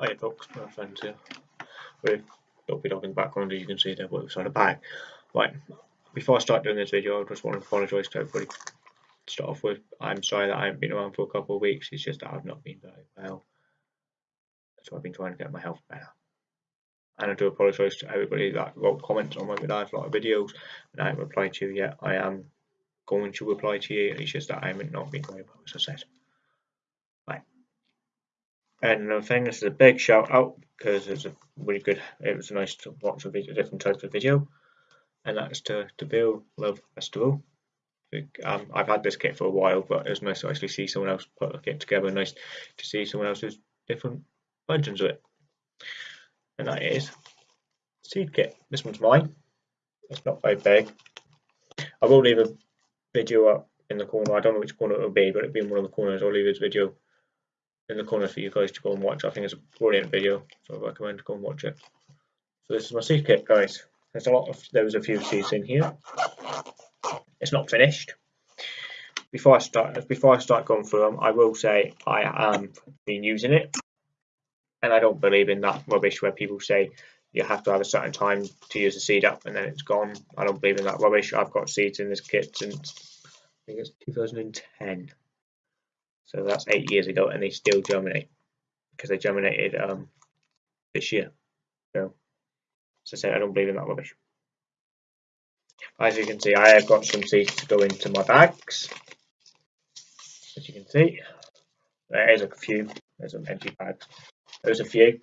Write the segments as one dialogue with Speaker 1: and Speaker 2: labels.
Speaker 1: Hi folks, my friends here. With Dopey Dog in the background as you can see there, but on the back. Right, before I start doing this video, I just want to apologise to everybody. To start off with, I'm sorry that I haven't been around for a couple of weeks, it's just that I've not been very well. So I've been trying to get my health better. And I do apologise to everybody that wrote comments on my live lot of videos and I haven't replied to you yet. I am going to reply to you, it's just that I haven't not been very well, as I said. And another thing, this is a big shout out because it's a really good, it was nice to watch a video, different types of video. And that's to Deville Love Festival. Um, I've had this kit for a while, but it was nice to actually see someone else put a kit together. Nice to see someone else's different versions of it. And that is Seed Kit. This one's mine. It's not very big. I will leave a video up in the corner. I don't know which corner it will be, but it'll be in one of the corners. I'll leave this video in the corner for you guys to go and watch. I think it's a brilliant video, so I recommend go and watch it. So this is my seed kit, guys. There's a lot of there was a few seeds in here. It's not finished. Before I start, before I start going through them, I will say I am been using it, and I don't believe in that rubbish where people say you have to have a certain time to use the seed up and then it's gone. I don't believe in that rubbish. I've got seeds in this kit since I think it's 2010. So that's eight years ago, and they still germinate because they germinated um, this year. So, as I said, I don't believe in that rubbish. As you can see, I have got some seeds to go into my bags. As you can see, there's a few. There's some empty bags. There's a few.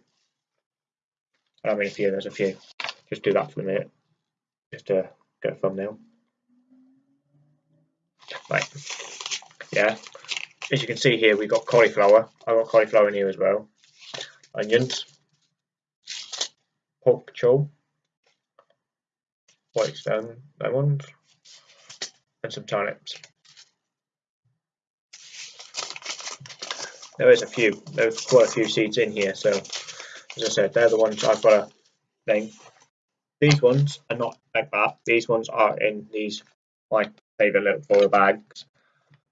Speaker 1: I don't mean a few. There's a few. Just do that for a minute, just to get a thumbnail. Right. Yeah as you can see here, we've got cauliflower. I've got cauliflower in here as well. Onions, pork chop, white stone lemons, and some turnips. There is a few, there's quite a few seeds in here, so as I said, they're the ones I've got a name. These ones are not like that. These ones are in these my favourite little foil bags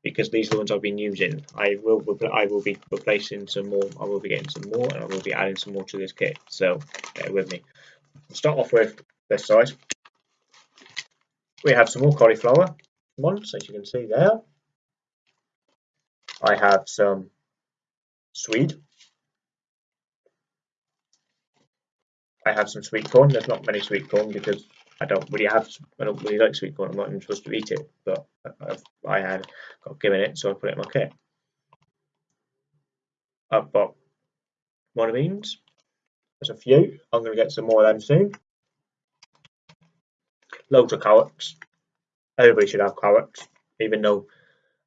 Speaker 1: because these are the ones I've been using. I will I will be replacing some more. I will be getting some more, and I will be adding some more to this kit. So bear with me. We'll start off with this side. We have some more cauliflower ones, as you can see there. I have some swede. I have some sweet corn. There's not many sweet corn because I don't really have, I don't really like sweet corn. I'm not even supposed to eat it, but I've, I had given it, so I put it in my kit. I've got beans. There's a few. I'm going to get some more of them soon. Loads of carrots. Everybody should have carrots, even though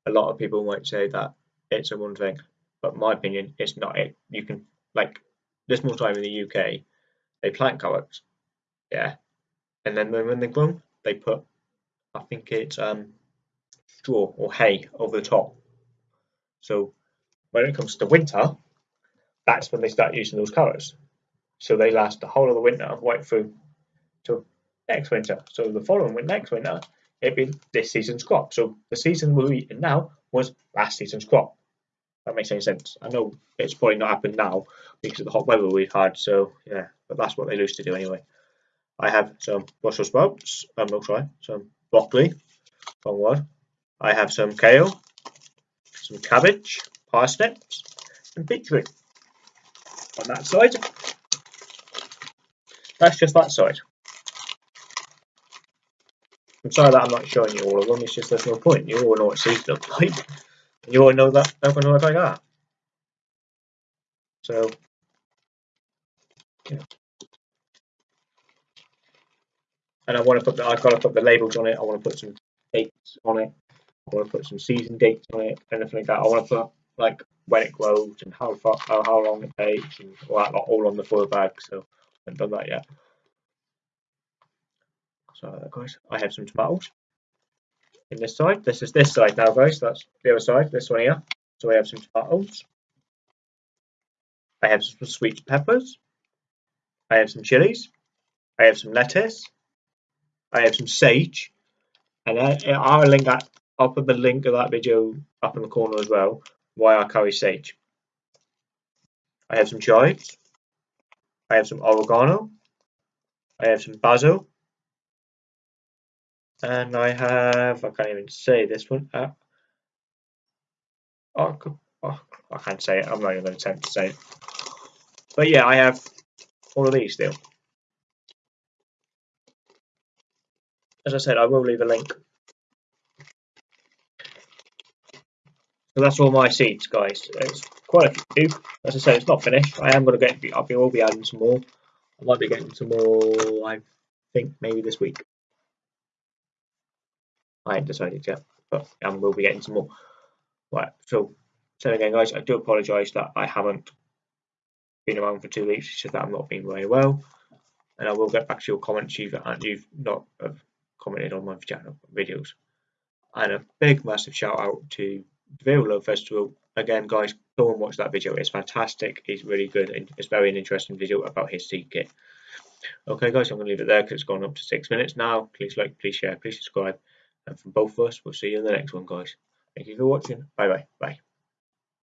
Speaker 1: a lot of people might say that it's a one thing. But my opinion, it's not it. You can, like, this more time in the UK, they plant carrots. Yeah, and then when they're grown, they put, I think it's um, straw or hay over the top. So when it comes to winter, that's when they start using those colours. So they last the whole of the winter right through to next winter. So the following winter, next winter, it'd be this season's crop. So the season we're eating now was last season's crop. That makes any sense. I know it's probably not happened now because of the hot weather we've had. So yeah, but that's what they used to do anyway. I have some Brussels sprouts, um, oh, sorry, some broccoli, wrong word. I have some kale, some cabbage, parsnips, and beetroot on that side. That's just that side. I'm sorry that I'm not showing you all of them, it's just there's no point. You all know what seeds look like. You all know that they're going like that. So, yeah. and I want to put the, I've got to put the labels on it. I want to put some dates on it. I want to put some season dates on it, anything like that. I want to put like when it grows and how far, how, long it takes, and all that all on the foil bag. So I haven't done that yet. So guys, I have some tomatoes in this side. This is this side now, guys. That's the other side. This one here. So I have some tomatoes. I have some sweet peppers. I have some chilies. I have some lettuce. I have some sage, and I, I'll link that. I'll put the link of that video up in the corner as well. Why I carry sage. I have some chives. I have some oregano. I have some basil. And I have, I can't even say this one. Uh, oh, oh, I can't say it. I'm not even going to attempt to say it. But yeah, I have all of these still. As I said, I will leave a link. So that's all my seeds, guys. It's quite a few. As I said, it's not finished. I am going to get. Be, will be adding some more. I might be getting some more. I think maybe this week. I haven't decided yet, but I will be getting some more. Right. So, so again, guys, I do apologise that I haven't been around for two weeks. It's just that I'm not being very well, and I will get back to your comments you've you've not commented on my channel videos. And a big, massive shout out to Deville Love Festival. Again, guys, go and watch that video. It's fantastic. It's really good. It's very an interesting video about his seed kit. Okay, guys, I'm going to leave it there because it's gone up to six minutes now. Please like, please share, please subscribe. And from both of us, we'll see you in the next one, guys. Thank you for watching. Bye-bye. Bye.